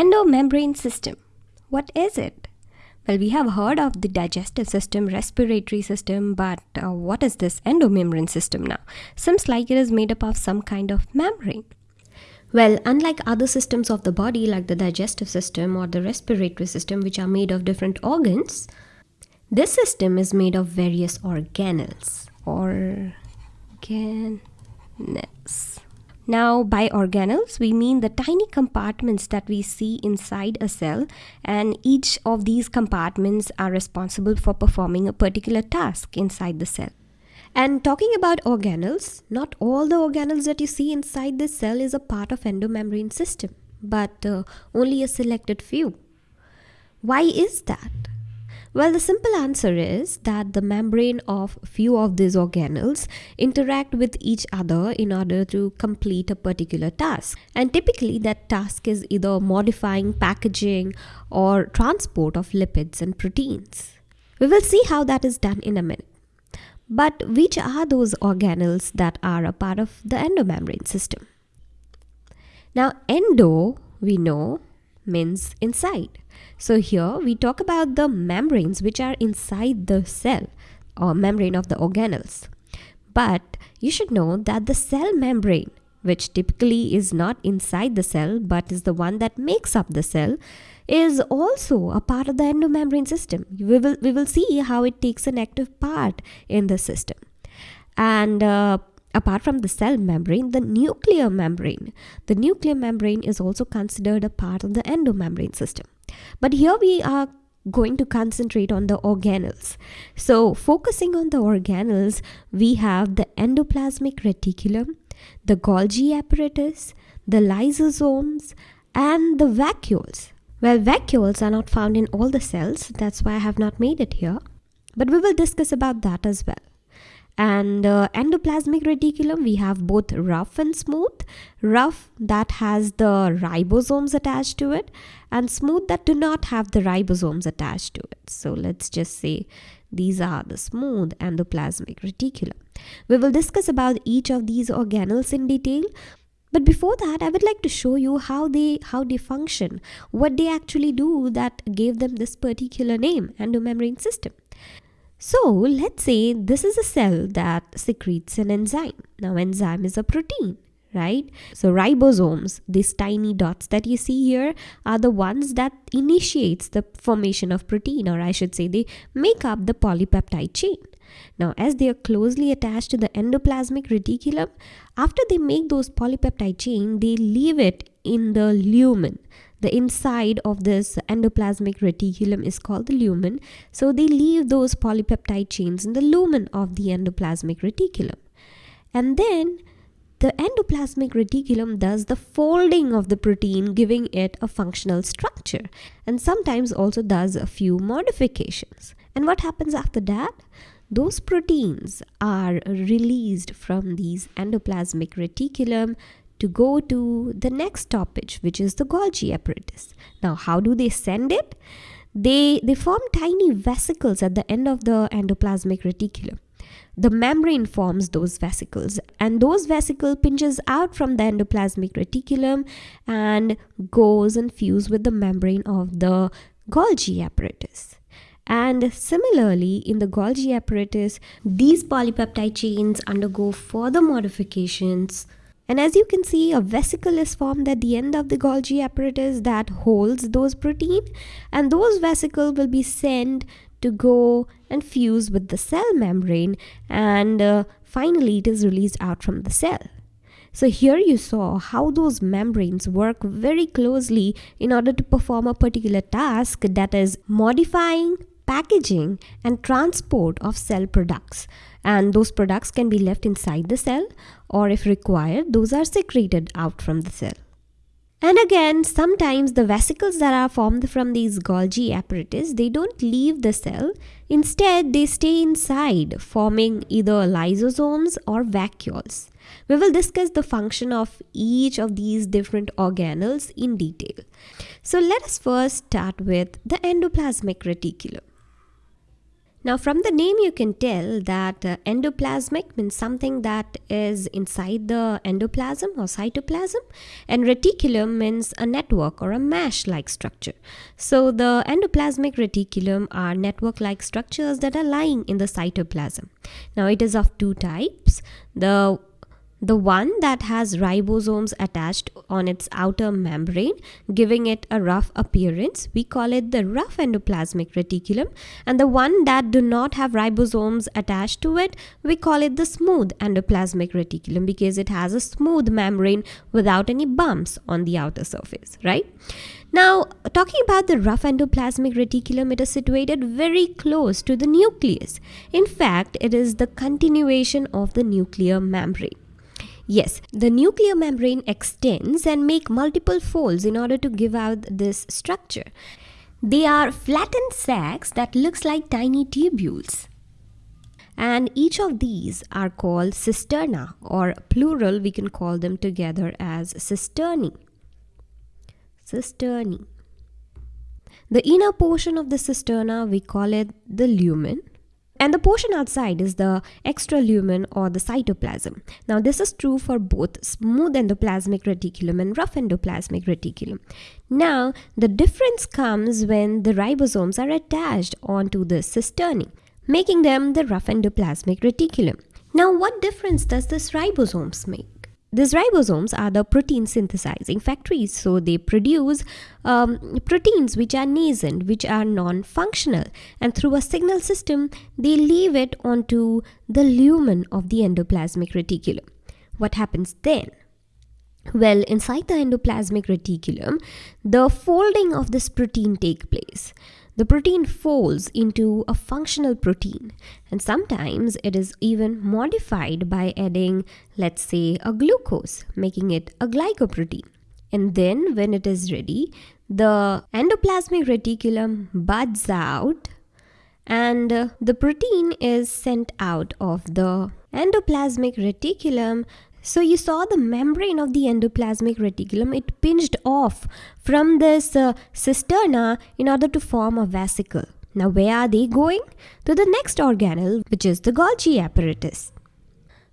Endomembrane system. What is it? Well, we have heard of the digestive system, respiratory system, but uh, what is this endomembrane system now? Seems like it is made up of some kind of membrane. Well, unlike other systems of the body like the digestive system or the respiratory system, which are made of different organs, this system is made of various organelles. Organelles. Now, by organelles, we mean the tiny compartments that we see inside a cell, and each of these compartments are responsible for performing a particular task inside the cell. And talking about organelles, not all the organelles that you see inside this cell is a part of endomembrane system, but uh, only a selected few. Why is that? Well, the simple answer is that the membrane of few of these organelles interact with each other in order to complete a particular task. And typically that task is either modifying, packaging or transport of lipids and proteins. We will see how that is done in a minute. But which are those organelles that are a part of the endomembrane system? Now, endo, we know, means inside. So here we talk about the membranes which are inside the cell or membrane of the organelles. But you should know that the cell membrane, which typically is not inside the cell but is the one that makes up the cell, is also a part of the endomembrane system. We will, we will see how it takes an active part in the system. And uh, apart from the cell membrane, the nuclear membrane. The nuclear membrane is also considered a part of the endomembrane system. But here we are going to concentrate on the organelles. So focusing on the organelles, we have the endoplasmic reticulum, the Golgi apparatus, the lysosomes, and the vacuoles. Well, vacuoles are not found in all the cells, that's why I have not made it here. But we will discuss about that as well. And uh, endoplasmic reticulum, we have both rough and smooth. Rough that has the ribosomes attached to it and smooth that do not have the ribosomes attached to it. So let's just say these are the smooth endoplasmic reticulum. We will discuss about each of these organelles in detail. But before that, I would like to show you how they how they function, what they actually do that gave them this particular name, endomembrane system. So let's say this is a cell that secretes an enzyme. Now enzyme is a protein right? So ribosomes, these tiny dots that you see here are the ones that initiates the formation of protein or I should say they make up the polypeptide chain. Now, as they are closely attached to the endoplasmic reticulum, after they make those polypeptide chain, they leave it in the lumen. The inside of this endoplasmic reticulum is called the lumen. So they leave those polypeptide chains in the lumen of the endoplasmic reticulum. And then the endoplasmic reticulum does the folding of the protein, giving it a functional structure, and sometimes also does a few modifications. And what happens after that? those proteins are released from these endoplasmic reticulum to go to the next stoppage which is the Golgi apparatus. Now how do they send it? They, they form tiny vesicles at the end of the endoplasmic reticulum. The membrane forms those vesicles and those vesicle pinches out from the endoplasmic reticulum and goes and fuse with the membrane of the Golgi apparatus. And similarly, in the Golgi apparatus, these polypeptide chains undergo further modifications. And as you can see, a vesicle is formed at the end of the Golgi apparatus that holds those protein. And those vesicles will be sent to go and fuse with the cell membrane. And uh, finally, it is released out from the cell. So here you saw how those membranes work very closely in order to perform a particular task that is modifying, packaging and transport of cell products and those products can be left inside the cell or if required those are secreted out from the cell. And again, sometimes the vesicles that are formed from these Golgi apparatus, they don't leave the cell. Instead, they stay inside, forming either lysosomes or vacuoles. We will discuss the function of each of these different organelles in detail. So let us first start with the endoplasmic reticulum. Now, from the name, you can tell that uh, endoplasmic means something that is inside the endoplasm or cytoplasm, and reticulum means a network or a mesh like structure. So, the endoplasmic reticulum are network like structures that are lying in the cytoplasm. Now, it is of two types the the one that has ribosomes attached on its outer membrane, giving it a rough appearance. We call it the rough endoplasmic reticulum. And the one that do not have ribosomes attached to it, we call it the smooth endoplasmic reticulum because it has a smooth membrane without any bumps on the outer surface, right? Now, talking about the rough endoplasmic reticulum, it is situated very close to the nucleus. In fact, it is the continuation of the nuclear membrane. Yes, the nuclear membrane extends and make multiple folds in order to give out this structure. They are flattened sacs that looks like tiny tubules. And each of these are called cisterna or plural we can call them together as cisternae. Cisternae. The inner portion of the cisterna we call it the lumen and the portion outside is the extra lumen or the cytoplasm. Now this is true for both smooth endoplasmic reticulum and rough endoplasmic reticulum. Now the difference comes when the ribosomes are attached onto the cisternae, making them the rough endoplasmic reticulum. Now what difference does this ribosomes make? These ribosomes are the protein synthesizing factories, so they produce um, proteins which are nascent, which are non functional, and through a signal system, they leave it onto the lumen of the endoplasmic reticulum. What happens then? Well, inside the endoplasmic reticulum, the folding of this protein take place the protein folds into a functional protein and sometimes it is even modified by adding let's say a glucose making it a glycoprotein. And then when it is ready the endoplasmic reticulum buds out and uh, the protein is sent out of the endoplasmic reticulum so you saw the membrane of the endoplasmic reticulum, it pinched off from this uh, cisterna in order to form a vesicle. Now where are they going? To the next organelle, which is the Golgi apparatus.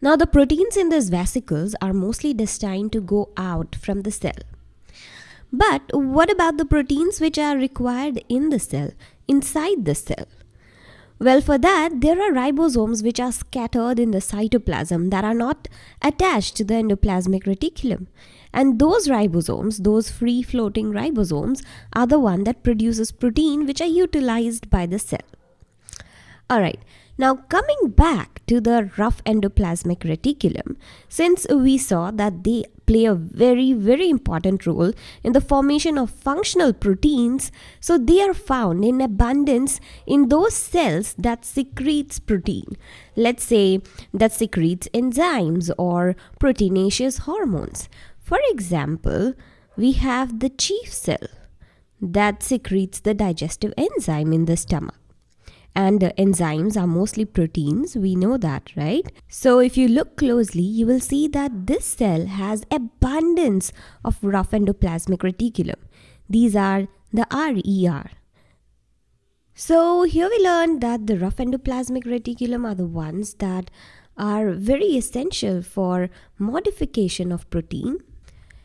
Now the proteins in these vesicles are mostly destined to go out from the cell. But what about the proteins which are required in the cell, inside the cell? Well, for that, there are ribosomes which are scattered in the cytoplasm that are not attached to the endoplasmic reticulum. And those ribosomes, those free floating ribosomes, are the one that produces protein which are utilized by the cell. Alright, now coming back to the rough endoplasmic reticulum, since we saw that they play a very very important role in the formation of functional proteins, so they are found in abundance in those cells that secretes protein. Let's say that secretes enzymes or proteinaceous hormones. For example, we have the chief cell that secretes the digestive enzyme in the stomach and enzymes are mostly proteins we know that right? So if you look closely you will see that this cell has abundance of rough endoplasmic reticulum. These are the RER so here we learned that the rough endoplasmic reticulum are the ones that are very essential for modification of protein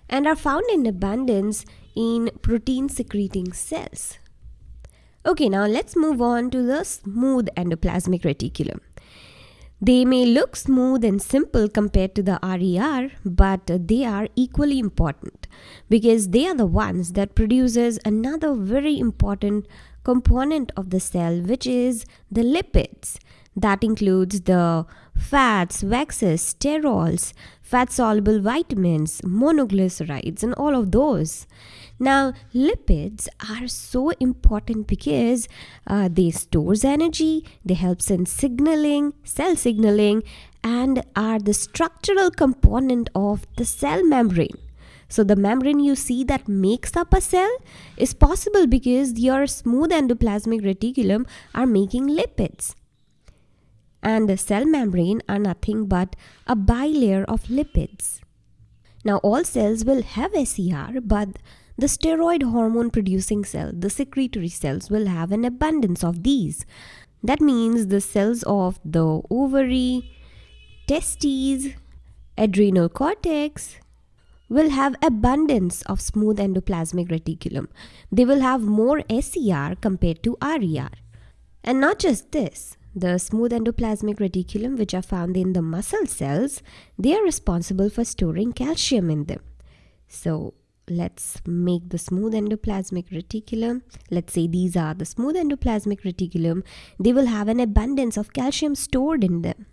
and are found in abundance in protein secreting cells Okay, now let's move on to the smooth endoplasmic reticulum. They may look smooth and simple compared to the RER, but they are equally important because they are the ones that produces another very important component of the cell which is the lipids. That includes the fats, waxes, sterols, fat soluble vitamins, monoglycerides, and all of those. Now, lipids are so important because uh, they stores energy, they helps in signaling, cell signaling, and are the structural component of the cell membrane. So the membrane you see that makes up a cell is possible because your smooth endoplasmic reticulum are making lipids. And the cell membrane are nothing but a bilayer of lipids. Now all cells will have SER but the steroid hormone producing cell, the secretory cells, will have an abundance of these. That means the cells of the ovary, testes, adrenal cortex will have abundance of smooth endoplasmic reticulum. They will have more SER compared to RER. And not just this, the smooth endoplasmic reticulum which are found in the muscle cells, they are responsible for storing calcium in them. So let's make the smooth endoplasmic reticulum. Let's say these are the smooth endoplasmic reticulum. They will have an abundance of calcium stored in them.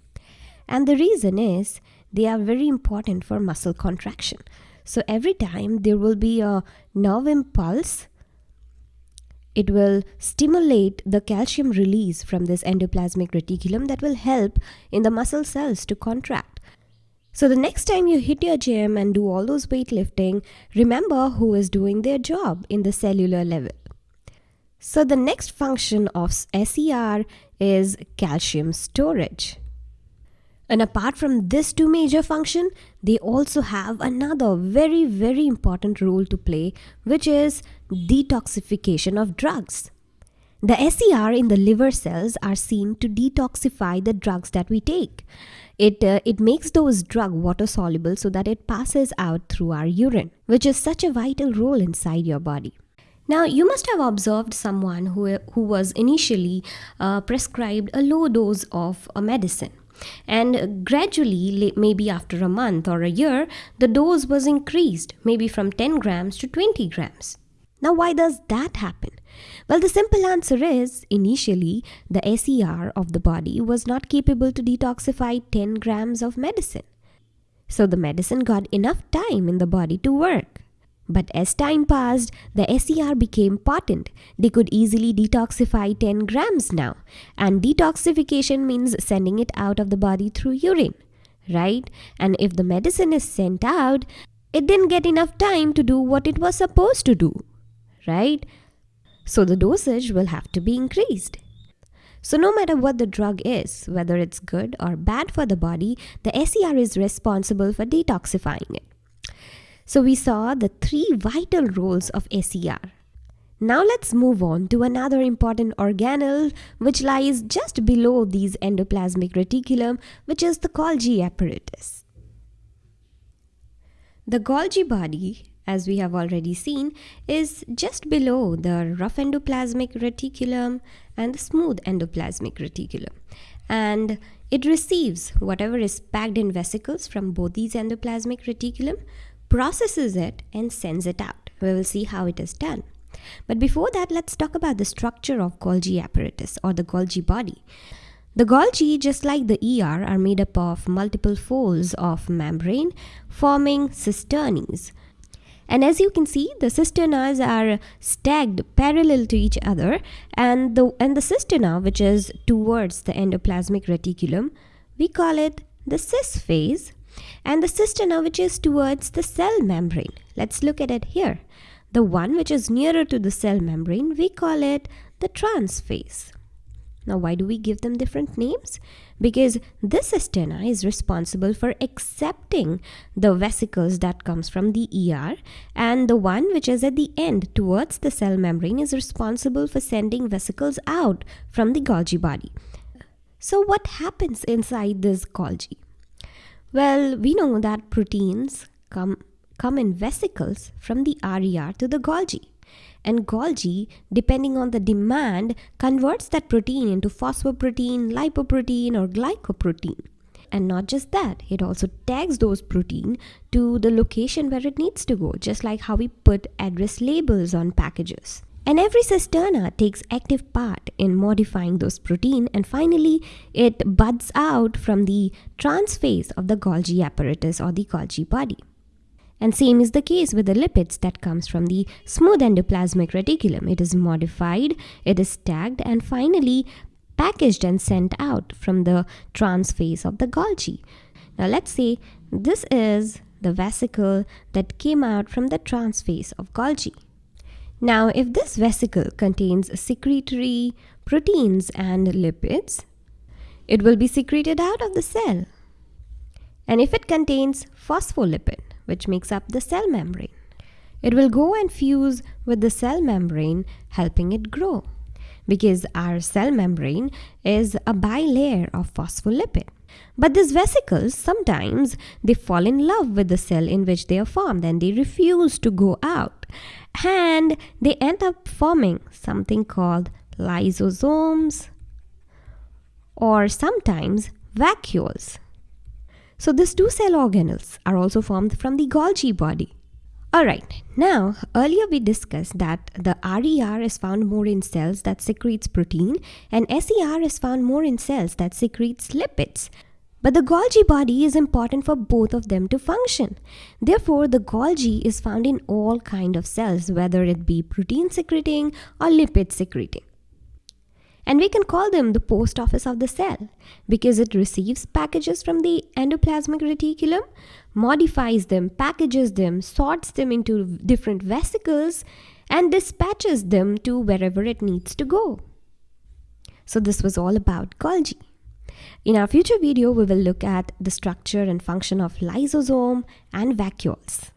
And the reason is they are very important for muscle contraction. So every time there will be a nerve impulse, it will stimulate the calcium release from this endoplasmic reticulum that will help in the muscle cells to contract. So the next time you hit your gym and do all those weightlifting, remember who is doing their job in the cellular level. So the next function of SER is calcium storage. And apart from this two major function, they also have another very, very important role to play, which is detoxification of drugs. The SER in the liver cells are seen to detoxify the drugs that we take. It, uh, it makes those drug water soluble so that it passes out through our urine, which is such a vital role inside your body. Now, you must have observed someone who, who was initially uh, prescribed a low dose of a medicine and gradually, maybe after a month or a year, the dose was increased, maybe from 10 grams to 20 grams. Now, why does that happen? Well, the simple answer is initially the SER of the body was not capable to detoxify 10 grams of medicine. So the medicine got enough time in the body to work. But as time passed, the SER became potent. They could easily detoxify 10 grams now. And detoxification means sending it out of the body through urine, right? And if the medicine is sent out, it didn't get enough time to do what it was supposed to do, right? So the dosage will have to be increased. So, no matter what the drug is, whether it's good or bad for the body, the SER is responsible for detoxifying it. So we saw the three vital roles of SER. Now let's move on to another important organelle which lies just below these endoplasmic reticulum which is the Golgi apparatus. The Golgi body as we have already seen is just below the rough endoplasmic reticulum and the smooth endoplasmic reticulum and it receives whatever is packed in vesicles from both these endoplasmic reticulum processes it and sends it out. We will see how it is done. But before that, let's talk about the structure of Golgi apparatus or the Golgi body. The Golgi, just like the ER, are made up of multiple folds of membrane forming cisternes. And as you can see, the cisternas are stacked parallel to each other and the, and the cisterna, which is towards the endoplasmic reticulum, we call it the cis face and the cisterna which is towards the cell membrane. Let's look at it here. The one which is nearer to the cell membrane, we call it the trans face. Now, why do we give them different names? Because this cisterna is responsible for accepting the vesicles that comes from the ER and the one which is at the end towards the cell membrane is responsible for sending vesicles out from the Golgi body. So what happens inside this Golgi? Well, we know that proteins come, come in vesicles from the RER to the Golgi. And Golgi, depending on the demand, converts that protein into phosphoprotein, lipoprotein, or glycoprotein. And not just that, it also tags those protein to the location where it needs to go, just like how we put address labels on packages. And every cisterna takes active part in modifying those protein and finally it buds out from the trans face of the Golgi apparatus or the Golgi body. And same is the case with the lipids that comes from the smooth endoplasmic reticulum. It is modified, it is tagged and finally packaged and sent out from the trans face of the Golgi. Now let's say this is the vesicle that came out from the trans face of Golgi. Now, if this vesicle contains secretory proteins and lipids, it will be secreted out of the cell. And if it contains phospholipid, which makes up the cell membrane, it will go and fuse with the cell membrane, helping it grow. because our cell membrane is a bilayer of phospholipid. But these vesicles sometimes they fall in love with the cell in which they are formed and they refuse to go out. And they end up forming something called lysosomes or sometimes vacuoles. So these two cell organelles are also formed from the Golgi body. Alright, now earlier we discussed that the RER is found more in cells that secretes protein and SER is found more in cells that secretes lipids. But the Golgi body is important for both of them to function. Therefore, the Golgi is found in all kind of cells, whether it be protein secreting or lipid secreting. And we can call them the post office of the cell because it receives packages from the endoplasmic reticulum, modifies them, packages them, sorts them into different vesicles, and dispatches them to wherever it needs to go. So, this was all about Golgi. In our future video, we will look at the structure and function of lysosome and vacuoles.